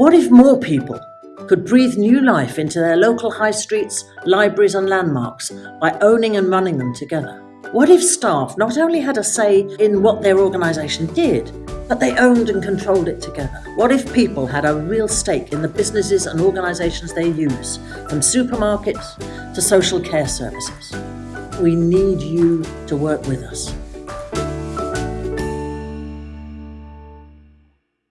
What if more people could breathe new life into their local high streets, libraries and landmarks by owning and running them together? What if staff not only had a say in what their organisation did, but they owned and controlled it together? What if people had a real stake in the businesses and organisations they use, from supermarkets to social care services? We need you to work with us.